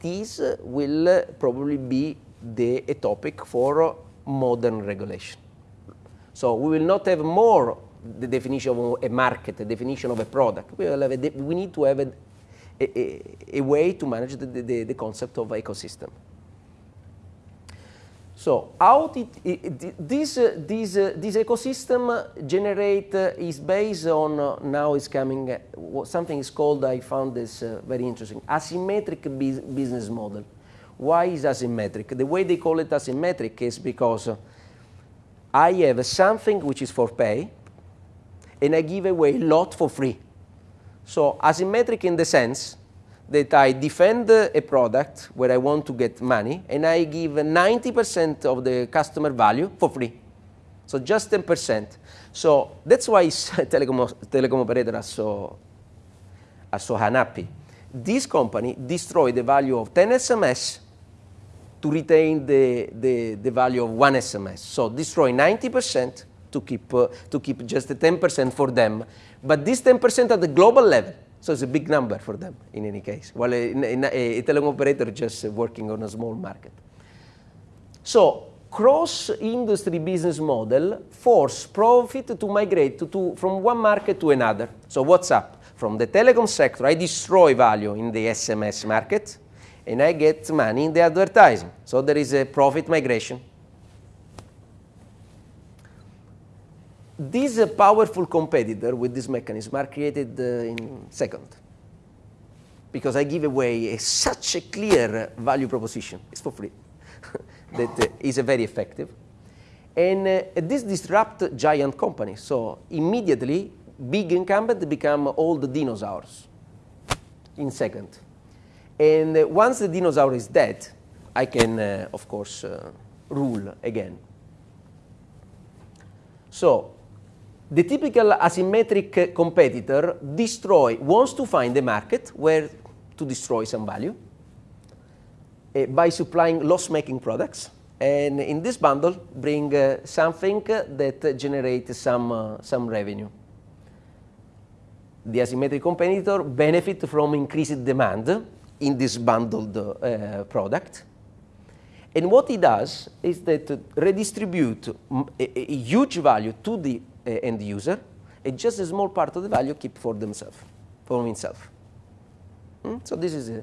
this will probably be the, a topic for modern regulation. So we will not have more the definition of a market, the definition of a product. We, will have a, we need to have a, a, a way to manage the, the, the, concept of ecosystem. So how did it, this, uh, this, uh, this ecosystem generate uh, is based on, now is coming, something is called, I found this very interesting, asymmetric business model. Why is asymmetric? The way they call it asymmetric is because I have something which is for pay, and I give away a lot for free. So asymmetric in the sense that I defend a product where I want to get money, and I give 90% of the customer value for free. So just 10%. So that's why telecom, telecom operators are so, are so unhappy. This company destroyed the value of 10 SMS to retain the, the, the value of one SMS. So destroy 90% to keep, uh, to keep just the 10% for them. But this 10% at the global level, so it's a big number for them in any case. While a, a, a telecom operator just working on a small market. So cross-industry business model force profit to migrate to, to, from one market to another. So WhatsApp? From the telecom sector, I destroy value in the SMS market and I get money in the advertising. So there is a profit migration. These uh, powerful competitor with this mechanism are created uh, in second because I give away a, such a clear value proposition. It's for free. that uh, is very effective. And uh, this disrupt giant companies. So immediately, big incumbent become all the dinosaurs in second. And uh, once the dinosaur is dead, I can, uh, of course, uh, rule again. So the typical asymmetric competitor destroy, wants to find a market where to destroy some value uh, by supplying loss-making products. And in this bundle, bring uh, something that generates some, uh, some revenue. The asymmetric competitor benefit from increased demand in this bundled uh, product. And what it does is that redistribute a, a, huge value to the uh, end user, and just a small part of the value keep for themselves, for himself. Hmm? So this is, a,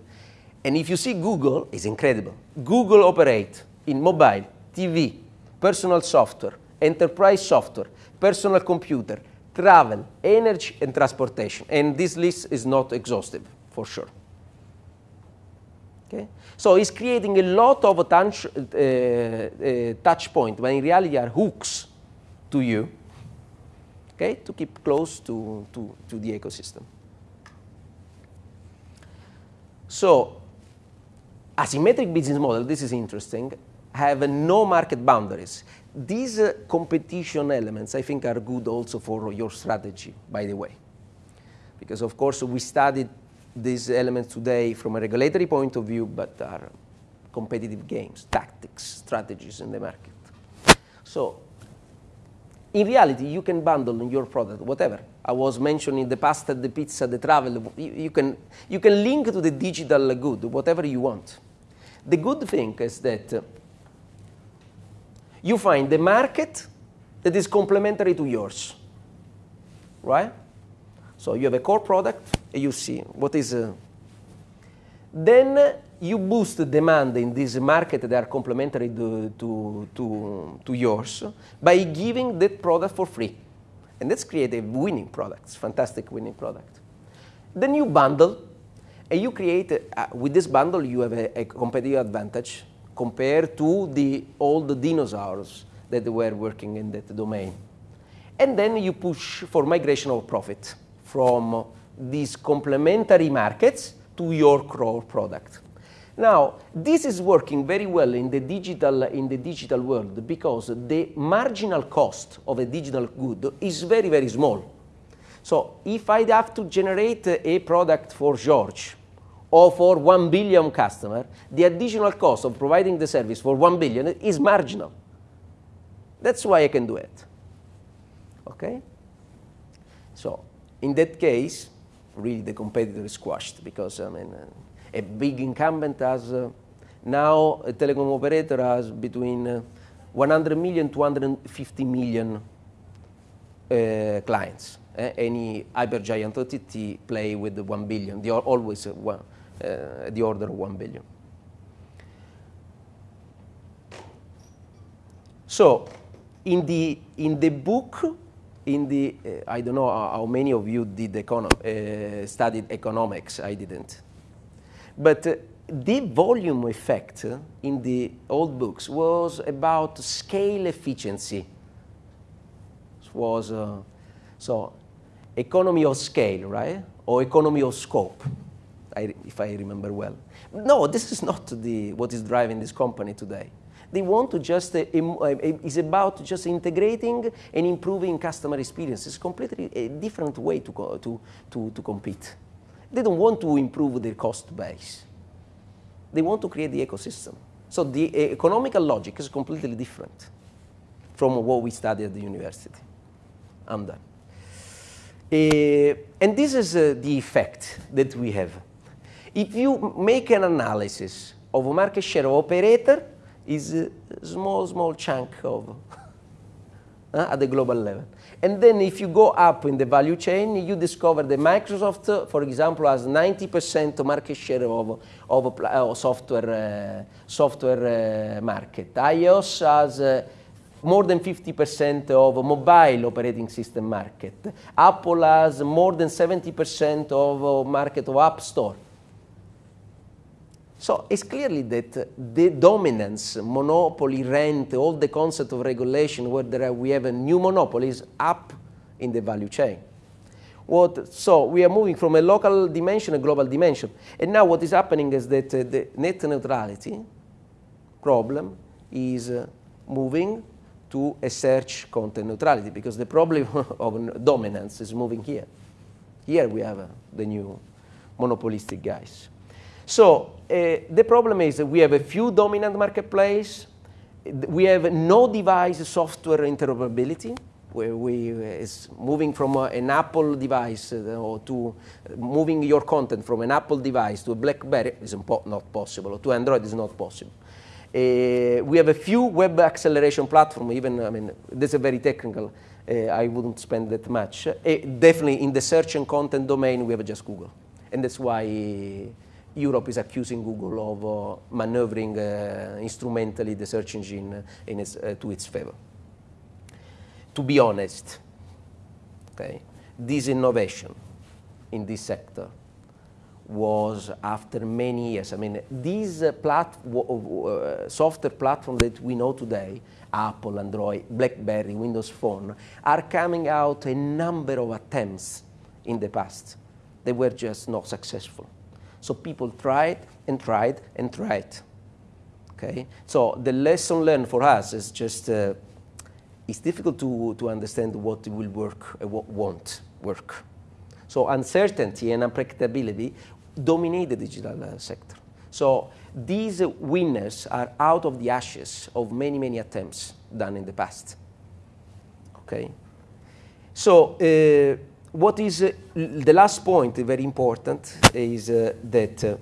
and if you see Google, it's incredible. Google operate in mobile, TV, personal software, enterprise software, personal computer, travel, energy, and transportation. And this list is not exhaustive, for sure. Okay? So it's creating a lot of touch, uh, uh, touch point when in reality are hooks to you okay, to keep close to, to, to the ecosystem. So asymmetric business model, this is interesting. have no market boundaries. These uh, competition elements, I think, are good also for your strategy, by the way. Because, of course, we studied these elements today from a regulatory point of view, but are competitive games, tactics, strategies in the market. So in reality, you can bundle in your product whatever. I was mentioning the pasta, the pizza, the travel. You, you, can, you can link to the digital good, whatever you want. The good thing is that uh, you find the market that is complementary to yours, right? So you have a core product, and you see what is. Uh, then you boost the demand in this market that are complementary to, to, to, to yours by giving that product for free. And that's create a winning product, fantastic winning product. Then you bundle, and you create, uh, with this bundle, you have a, a, competitive advantage compared to the old dinosaurs that were working in that domain. And then you push for migration of profit from these complementary markets to your core product. Now, this is working very well in the digital, in the digital world because the marginal cost of a digital good is very, very small. So if I have to generate a product for George or for 1 billion customer, the additional cost of providing the service for 1 billion is marginal. That's why I can do it. Okay? So in that case, really the competitor is squashed because I mean, uh, a big incumbent has uh, now a telecom operator has between uh, 100 million to 150 million uh, clients. Eh? Any hypergiant OTT play with the 1 billion. They are always uh, one, uh, the order of 1 billion. So, in the in the book, in the uh, I don't know how many of you did econo studied economics. I didn't. But uh, the volume effect in the old books was about scale efficiency. It was uh, so economy of scale, right? Or economy of scope, I, if I remember well. No, this is not the, what is driving this company today. They want to just, uh, uh it's about just integrating and improving customer experience. It's completely a different way to, to, to, to compete. They don't want to improve their cost base. They want to create the ecosystem. So the economical logic is completely different from what we study at the university. I'm done. Uh, and this is uh, the effect that we have. If you make an analysis of a market share of operator, is a small, small chunk of uh, at the global level. And then if you go up in the value chain, you discover that Microsoft, for example, has 90% market share of, of uh, software, uh, software uh, market. iOS has uh, more than 50% of mobile operating system market. Apple has more than 70% of market of App Store. So it's clearly that the dominance, monopoly, rent, all the concept of regulation where we have a new monopolies up in the value chain. What, so we are moving from a local dimension, a global dimension. And now what is happening is that uh, the net neutrality problem is uh, moving to a search content neutrality because the problem of dominance is moving here. Here we have uh, the new monopolistic guys. So uh, the problem is that we have a few dominant marketplace. We have no device software interoperability. Where we uh, is moving from uh, an Apple device uh, to uh, moving your content from an Apple device to a BlackBerry is not possible, or to Android is not possible. Uh, we have a few web acceleration platform, even, I mean, this is very technical. I wouldn't spend that much. definitely in the search and content domain, we have just Google. And that's why Europe is accusing Google of uh, maneuvering uh, instrumentally the search engine its, uh, to its favor. To be honest, okay, this innovation in this sector was after many years. I mean, these uh, plat uh, software platforms that we know today, Apple, Android, BlackBerry, Windows Phone, are coming out a number of attempts in the past. They were just not successful. So people tried and tried and tried. Okay? So the lesson learned for us is just, uh, it's difficult to, to understand what will work and what won't work. So uncertainty and unpredictability dominate the digital uh, sector. So these uh, winners are out of the ashes of many, many attempts done in the past. Okay? So uh, what is uh, the last point, very important, is uh, that uh,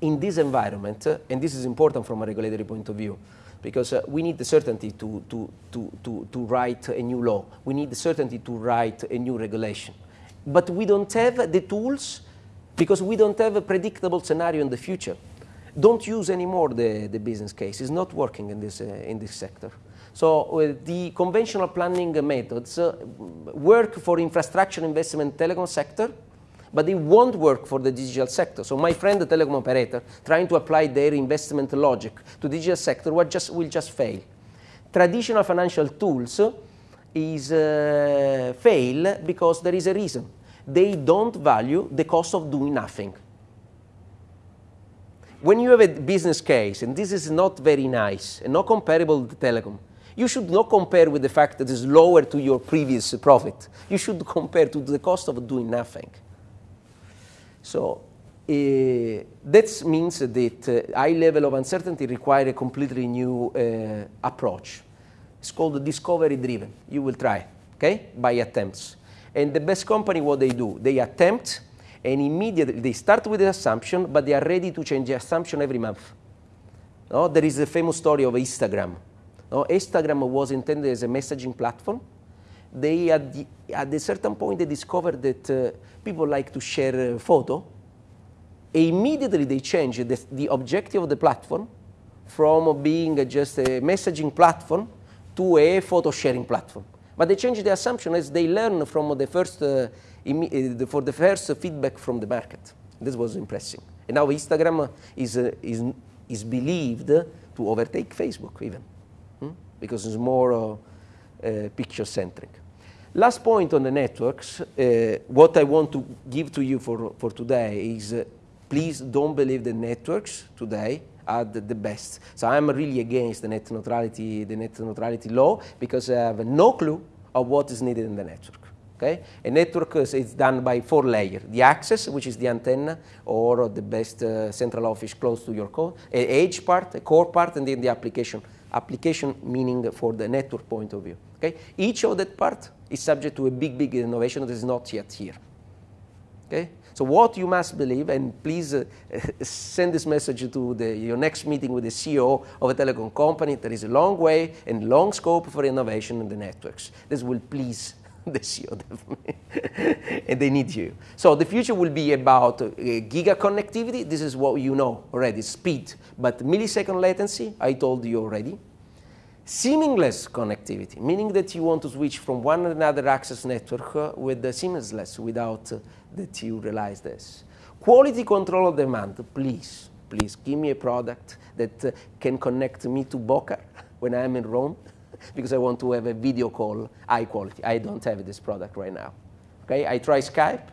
in this environment, uh, and this is important from a regulatory point of view, because uh, we need the certainty to, to, to, to, to write a new law. We need the certainty to write a new regulation. But we don't have the tools because we don't have a predictable scenario in the future. Don't use anymore the, the business case. It's not working in this, uh, in this sector. So uh, the conventional planning methods uh, work for infrastructure investment telecom sector, but they won't work for the digital sector. So my friend, the telecom operator, trying to apply their investment logic to digital sector will just, will just fail. Traditional financial tools is uh, fail because there is a reason. They don't value the cost of doing nothing. When you have a business case, and this is not very nice and not comparable to telecom, you should not compare with the fact that it's lower to your previous profit. You should compare to the cost of doing nothing. So uh, that means that uh, high level of uncertainty require a completely new uh, approach. It's called discovery driven. You will try, okay, by attempts. And the best company, what they do, they attempt and immediately they start with the assumption, but they are ready to change the assumption every month. No? There is a famous story of Instagram. Instagram was intended as a messaging platform. They, at, at a certain point, they discovered that uh, people like to share a photo. Immediately, they changed the, the objective of the platform from being just a messaging platform to a photo sharing platform. But they changed the assumption as they learn from the first, uh, uh for the first feedback from the market. This was impressive. And now Instagram is, uh, is, is believed to overtake Facebook even, hmm? because it's more uh, uh picture-centric. Last point on the networks, uh, what I want to give to you for, for today is please don't believe the networks today are the, the, best. So I'm really against the net neutrality, the net neutrality law because I have no clue of what is needed in the network. Okay? A network is done by four layers. The access, which is the antenna, or the best uh, central office close to your core, a edge part, a core part, and then the application. Application meaning for the network point of view. Okay? Each of that part is subject to a big, big innovation that is not yet here. Okay? So what you must believe, and please uh, send this message to the, your next meeting with the CEO of a telecom company, there is a long way and long scope for innovation in the networks. This will please the CEO definitely, and they need you. So the future will be about uh, giga connectivity. This is what you know already, speed, but millisecond latency, I told you already. Seamless connectivity, meaning that you want to switch from one another access network uh, with the seamless without uh, that you realize this. Quality control of demand, please, please give me a product that uh, can connect me to Bocar when I'm in Rome because I want to have a video call high quality. I don't have this product right now. Okay, I try Skype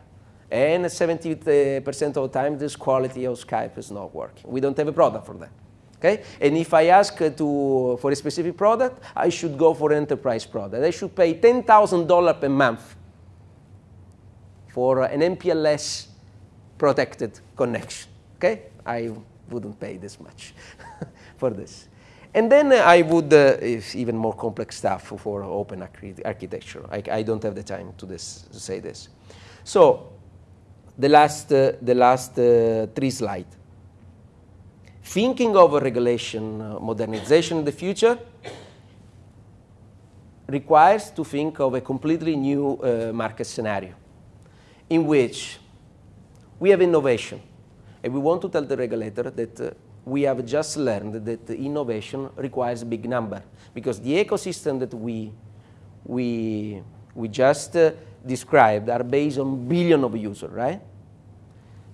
and 70% of the time this quality of Skype is not working. We don't have a product for that. Okay? And if I ask to, for a specific product, I should go for an enterprise product. I should pay $10,000 per month for an MPLS protected connection. Okay? I wouldn't pay this much for this. And then I would, uh, even more complex stuff for open architecture. I, I, don't have the time to, this, to say this. So the last, uh, the last uh, three slides. Thinking of a regulation uh, modernization in the future requires to think of a completely new uh, market scenario in which we have innovation. And we want to tell the regulator that uh, we have just learned that innovation requires a big number because the ecosystem that we, we, we just uh, described are based on billion of users, right?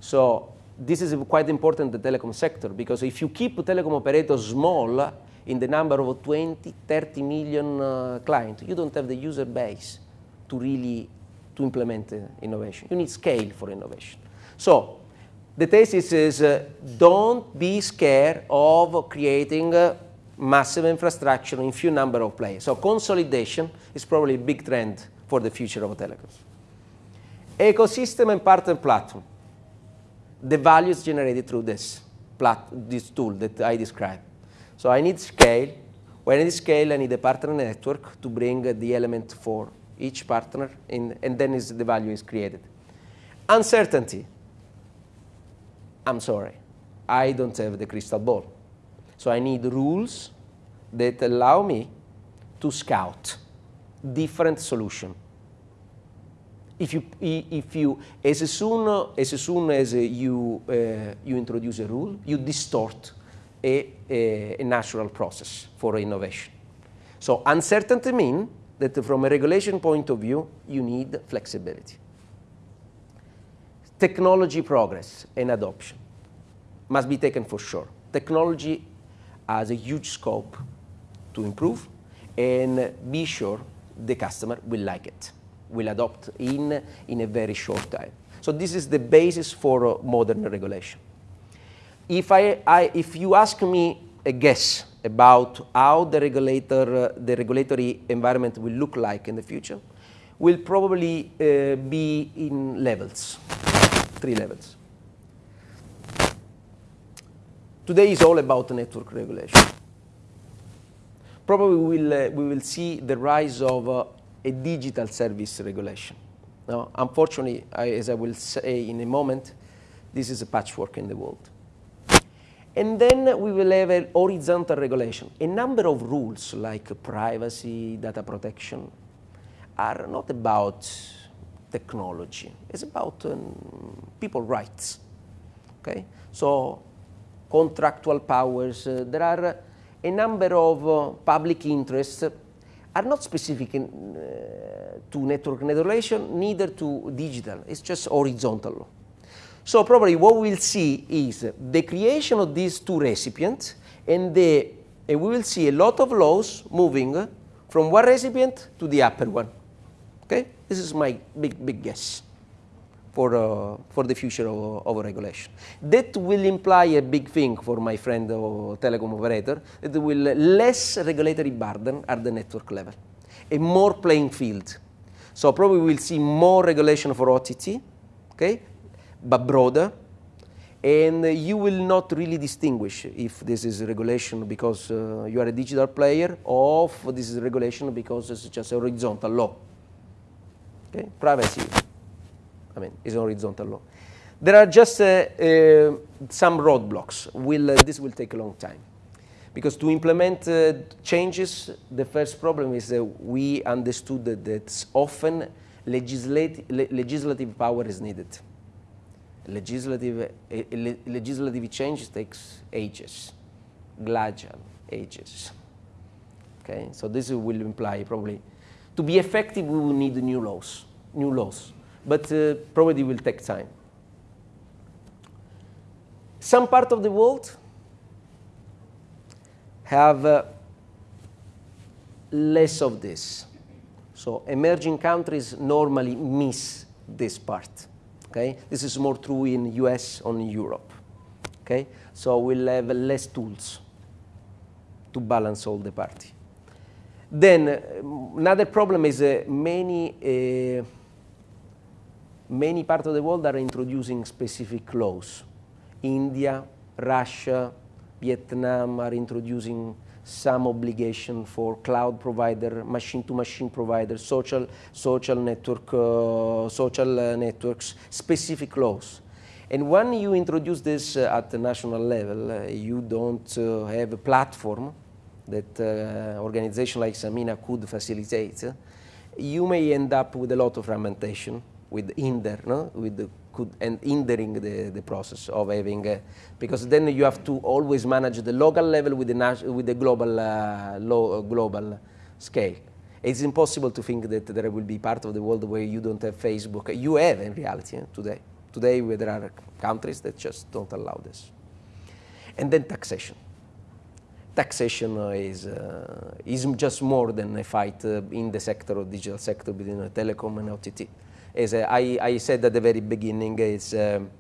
So this is quite important the telecom sector because if you keep telecom operators small in the number of 20, 30 million uh, clients, you don't have the user base to really to implement uh, innovation. You need scale for innovation. So the thesis is uh, don't be scared of creating massive infrastructure in few number of players. So consolidation is probably a big trend for the future of telecoms. Ecosystem and partner platform. The values generated through this, plat this tool that I described. So I need scale. When I need scale, I need a partner network to bring the element for each partner, in, and then the value is created. Uncertainty. I'm sorry, I don't have the crystal ball. So I need rules that allow me to scout different solution. If you, if you, as soon as, soon as you, uh, you introduce a rule, you distort a, a, a natural process for innovation. So uncertainty means that from a regulation point of view, you need flexibility. Technology progress and adoption must be taken for sure. Technology has a huge scope to improve and be sure the customer will like it, will adopt in, in a very short time. So this is the basis for uh, modern regulation. If, I, I, if you ask me a guess about how the, regulator, uh, the regulatory environment will look like in the future, will probably uh, be in levels, three levels. Today is all about network regulation. Probably we will, uh, we will see the rise of uh, a digital service regulation. Now, unfortunately, I, as I will say in a moment, this is a patchwork in the world. And then we will have a horizontal regulation. A number of rules like privacy, data protection, are not about technology. It's about um, people rights. Okay? So contractual powers. Uh, there are a number of uh, public interests are not specific in, uh, to network regulation, neither to digital. It's just horizontal law. So probably what we'll see is the creation of these two recipients and, the, and we will see a lot of laws moving from one recipient to the upper one. Okay? This is my big, big guess for, uh, for the future of, of, regulation. That will imply a big thing for my friend uh, telecom operator, that will less regulatory burden at the network level, a more playing field. So probably we'll see more regulation for OTT, okay, but broader, and you will not really distinguish if this is regulation because uh, you are a digital player or if this is regulation because it's just a horizontal law. Okay, privacy. I mean, it's horizontal law. There are just uh, uh, some roadblocks. Will, uh, this will take a long time. Because to implement uh, changes, the first problem is that we understood that, that often le legislative power is needed. Legislative, le legislative change takes ages, glacial ages. Okay, so this will imply probably, to be effective, we will need new laws, new laws but uh, probably will take time. Some part of the world have uh, less of this. So emerging countries normally miss this part. Okay? This is more true in US or Europe. Okay? So we'll have less tools to balance all the party. Then uh, another problem is uh, many uh, many parts of the world are introducing specific laws. India, Russia, Vietnam are introducing some obligation for cloud provider, machine-to-machine provider, social, social, network, uh, social uh, networks, specific laws. And when you introduce this uh, at the national level, uh, you don't uh, have a platform that uh, organization like SAMENA could facilitate. You may end up with a lot of fragmentation with hinder, no? with the, could, and hindering the, the process of having, uh, because then you have to always manage the local level with the, with the global, uh, low, uh, global scale. It's impossible to think that there will be part of the world where you don't have Facebook. You have in reality eh, today. Today there are countries that just don't allow this. And then taxation. Taxation is, uh, is just more than a fight uh, in the sector of digital sector between telecom and OTT as I, I, said at the very beginning, is um,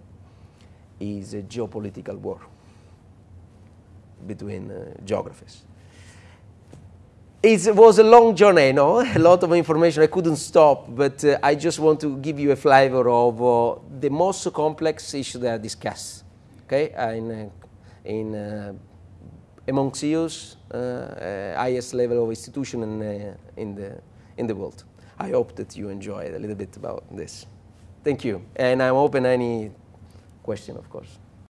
is a geopolitical war between uh, geographies. It was a long journey, no? A lot of information. I couldn't stop, but uh, I just want to give you a flavor of uh, the most complex issues that are discussed, okay? In, uh, in uh, among CEOs, uh, highest level of institution in, uh, in, the, in the world. I hope that you enjoyed a little bit about this. Thank you. And I'm open any question, of course.